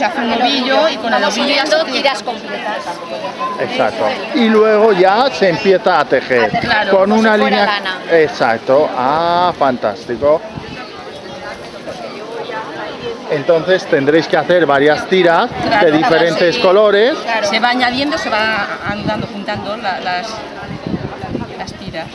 se hace un ovillo y con el ovillo ya tiras completas. Exacto. Y luego ya se empieza a tejer claro, con una si línea. lana. Exacto. Ah, fantástico. Entonces tendréis que hacer varias tiras Claro, de diferentes colores. Claro. Se va añadiendo, se va andando, juntando la- las, las tiras.